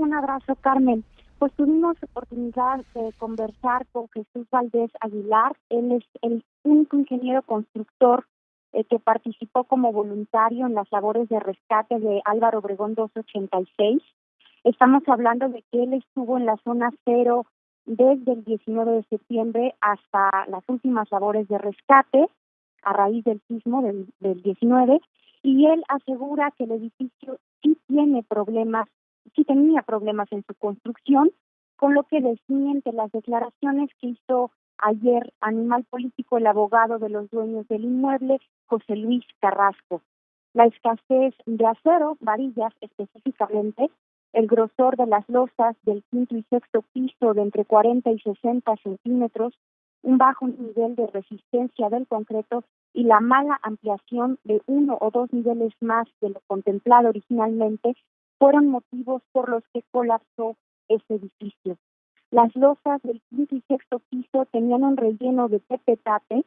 Un abrazo, Carmen. Pues tuvimos oportunidad de conversar con Jesús Valdés Aguilar. Él es el único ingeniero constructor eh, que participó como voluntario en las labores de rescate de Álvaro Obregón 286. Estamos hablando de que él estuvo en la zona cero desde el 19 de septiembre hasta las últimas labores de rescate a raíz del sismo del, del 19 y él asegura que el edificio sí tiene problemas, sí tenía problemas en su construcción, con lo que desmiente las declaraciones que hizo ayer Animal Político, el abogado de los dueños del inmueble, José Luis Carrasco. La escasez de acero, varillas específicamente, el grosor de las losas del quinto y sexto piso de entre 40 y 60 centímetros, un bajo nivel de resistencia del concreto y la mala ampliación de uno o dos niveles más de lo contemplado originalmente fueron motivos por los que colapsó ese edificio. Las losas del quinto y sexto piso tenían un relleno de pepetate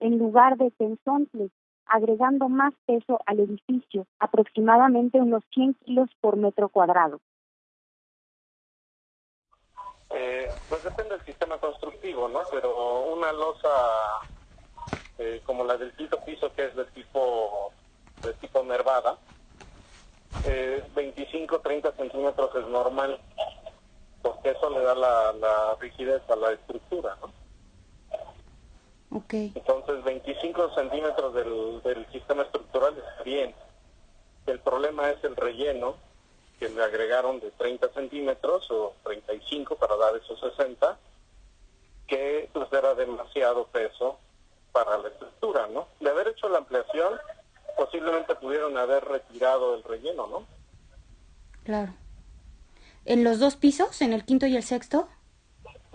en lugar de tensontle, agregando más peso al edificio, aproximadamente unos 100 kilos por metro cuadrado. Eh, pues depende del sistema constructivo, ¿no? Pero una losa eh, como la del quinto piso, que es de tipo de tipo nervada, eh, 25-30 centímetros es normal, porque eso le da la, la rigidez a la estructura, ¿no? Okay. Entonces, 25 centímetros del, del sistema estructural está bien. El problema es el relleno, que le agregaron de 30 centímetros o 35 para dar esos 60, que pues era demasiado peso para la estructura, ¿no? De haber hecho la ampliación, posiblemente pudieron haber retirado el relleno, ¿no? Claro. ¿En los dos pisos, en el quinto y el sexto?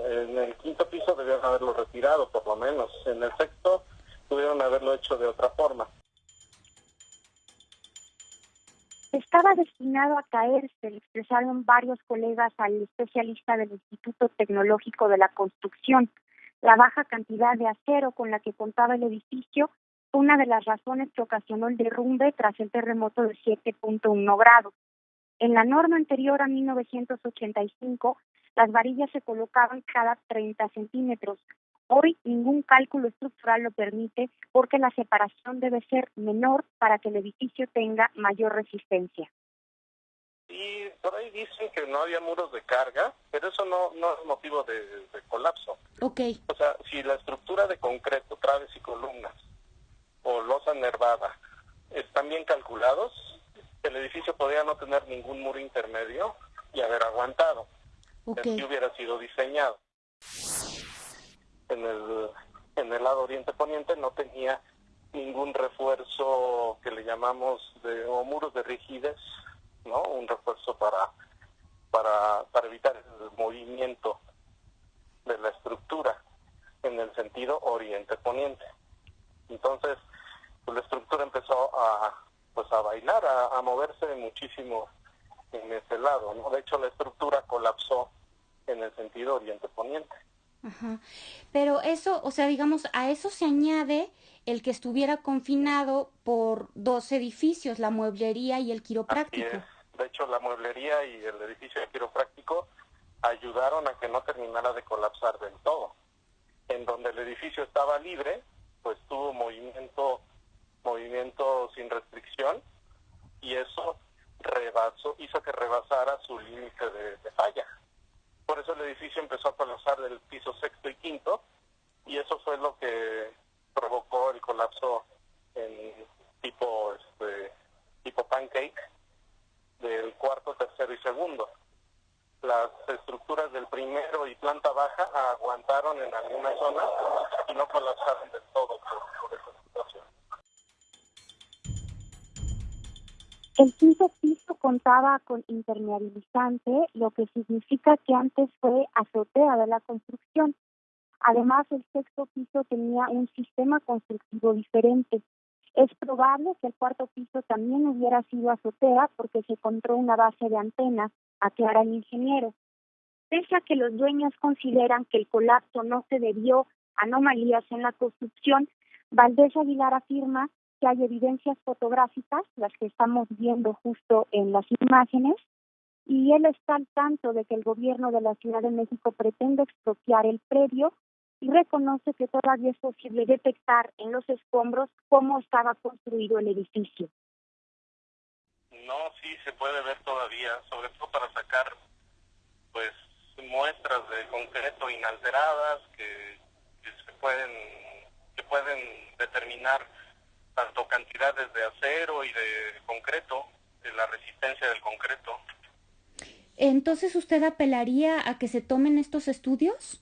En el quinto piso debieron haberlo retirado, por lo menos. En el sexto pudieron haberlo hecho de otra forma. Estaba destinado a caerse, le expresaron varios colegas al especialista del Instituto Tecnológico de la Construcción. La baja cantidad de acero con la que contaba el edificio fue una de las razones que ocasionó el derrumbe tras el terremoto de 7.1 grados. En la norma anterior a 1985, las varillas se colocaban cada 30 centímetros. Hoy ningún cálculo estructural lo permite porque la separación debe ser menor para que el edificio tenga mayor resistencia. Y por ahí dicen que no había muros de carga, pero eso no, no es motivo de, de colapso. Ok. O sea, si la estructura de concreto, traves y columnas o losa nervada están bien calculados, el edificio podría no tener ningún muro intermedio y haber aguantado. Okay. Hubiera sido diseñado. En el, en el lado oriente-poniente no tenía ningún refuerzo que le llamamos de o muros de rigidez, ¿no? Un refuerzo para para para evitar el movimiento de la estructura en el sentido oriente-poniente. Entonces, pues, la estructura empezó a pues a bailar, a, a moverse muchísimo en ese lado, ¿no? De hecho, la estructura colapsó en el sentido oriente-poniente. Ajá. Pero eso, o sea, digamos, a eso se añade el que estuviera confinado por dos edificios, la mueblería y el quiropráctico. De hecho, la mueblería y el edificio de quiropráctico ayudaron a que no terminara de colapsar del todo. En donde el edificio estaba libre, pues tuvo movimiento, movimiento sin restricción y eso rebasó, hizo que rebasara su límite de, falla. Por eso el edificio empezó a colapsar del piso sexto y quinto y eso fue lo que provocó el colapso en tipo este tipo pancake del cuarto, contaba con impermeabilizante, lo que significa que antes fue azotea de la construcción. Además, el sexto piso tenía un sistema constructivo diferente. Es probable que el cuarto piso también hubiera sido azotea porque se encontró una base de antena, aclara el ingeniero. Pese a que los dueños consideran que el colapso no se debió a anomalías en la construcción, Valdés Aguilar afirma que hay evidencias fotográficas, las que estamos viendo justo en las imágenes, y él está al tanto de que el gobierno de la Ciudad de México pretende expropiar el predio y reconoce que todavía es posible detectar en los escombros cómo estaba construido el edificio. No, sí se puede ver todavía, sobre todo para sacar pues muestras de concreto inalteradas que, que se pueden que pueden determinar tanto cantidades de acero y de concreto, de la resistencia del concreto. Entonces, ¿usted apelaría a que se tomen estos estudios?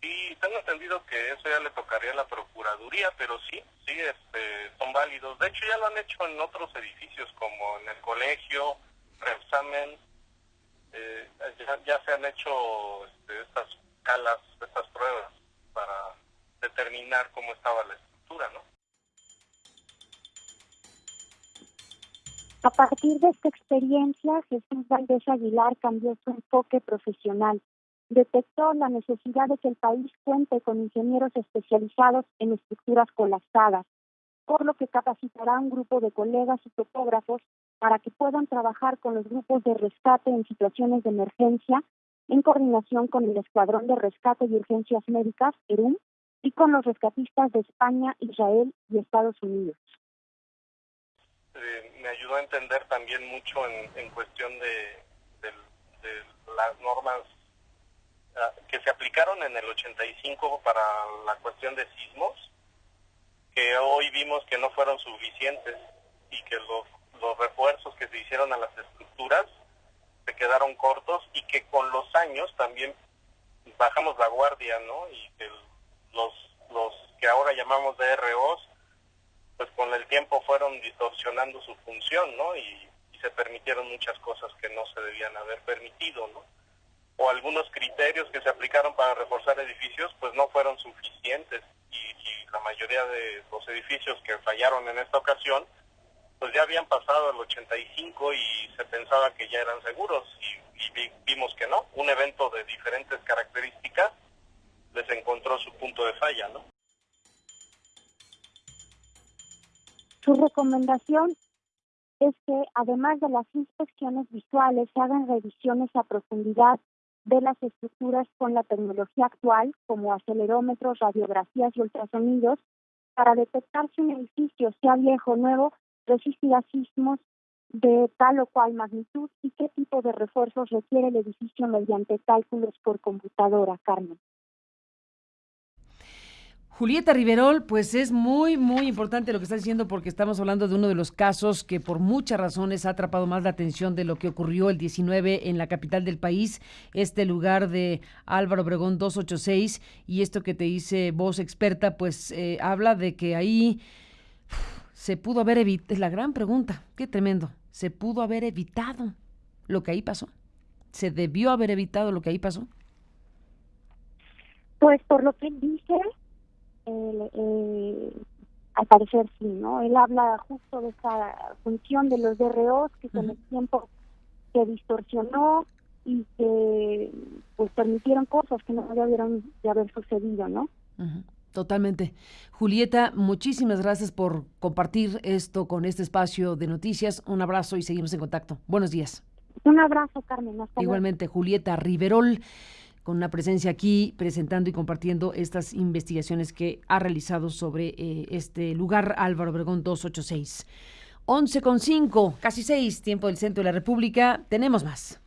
Sí, tengo entendido que eso ya le tocaría a la Procuraduría, pero sí, sí, este, son válidos. De hecho, ya lo han hecho en otros edificios, como en el colegio, Repsamen, eh, ya, se han hecho este, estas calas, estas pruebas para determinar cómo estaba la estructura, ¿no? A partir de esta experiencia, Jesús Valdés Aguilar cambió su enfoque profesional. Detectó la necesidad de que el país cuente con ingenieros especializados en estructuras colapsadas, por lo que capacitará a un grupo de colegas y topógrafos para que puedan trabajar con los grupos de rescate en situaciones de emergencia en coordinación con el Escuadrón de Rescate y Urgencias Médicas, ERUM, y con los rescatistas de España, Israel y Estados Unidos. Eh, me ayudó a entender también mucho en, cuestión de, las normas ah, que se aplicaron en el 85 para la cuestión de sismos, que hoy vimos que no fueron suficientes y que los, los refuerzos que se hicieron a las estructuras se quedaron cortos y que con los años también bajamos la guardia, ¿no? Y que los, los que ahora llamamos DROs pues con el tiempo fueron distorsionando su función, ¿no? Y, se permitieron muchas cosas que no se debían haber permitido, ¿no? O algunos criterios que se aplicaron para reforzar edificios, pues no fueron suficientes y, la mayoría de los edificios que fallaron en esta ocasión, pues ya habían pasado el 85 y se pensaba que ya eran seguros y, y vimos que no. Un evento de diferentes características les encontró su punto de falla, ¿no? Su recomendación es que además de las inspecciones visuales se hagan revisiones a profundidad de las estructuras con la tecnología actual, como acelerómetros, radiografías y ultrasonidos, para detectar si un edificio, sea viejo o nuevo, resistirá sismos de tal o cual magnitud y qué tipo de refuerzos requiere el edificio mediante cálculos por computadora, Carmen. Julieta Riverol, pues es muy, muy importante lo que está diciendo porque estamos hablando de uno de los casos que por muchas razones ha atrapado más la atención de lo que ocurrió el 19 en la capital del país, este lugar de Álvaro Obregón 286 y esto que te dice voz experta, pues eh, habla de que ahí se pudo haber evitado, es la gran pregunta, qué tremendo, se pudo haber evitado lo que ahí pasó, se debió haber evitado lo que ahí pasó. Pues por lo que dice, eh, al parecer sí, ¿no? Él habla justo de esa función de los DROs que con el tiempo se distorsionó y que pues permitieron cosas que no debieron de haber sucedido, ¿no? Totalmente. Julieta, muchísimas gracias por compartir esto con este espacio de noticias. Un abrazo y seguimos en contacto. Buenos días. Un abrazo, Carmen. Igualmente, Julieta Riverol con una presencia aquí presentando y compartiendo estas investigaciones que ha realizado sobre eh, este lugar Álvaro Obregón 286. 11 con 5, casi 6, tiempo del centro de la República. Tenemos más.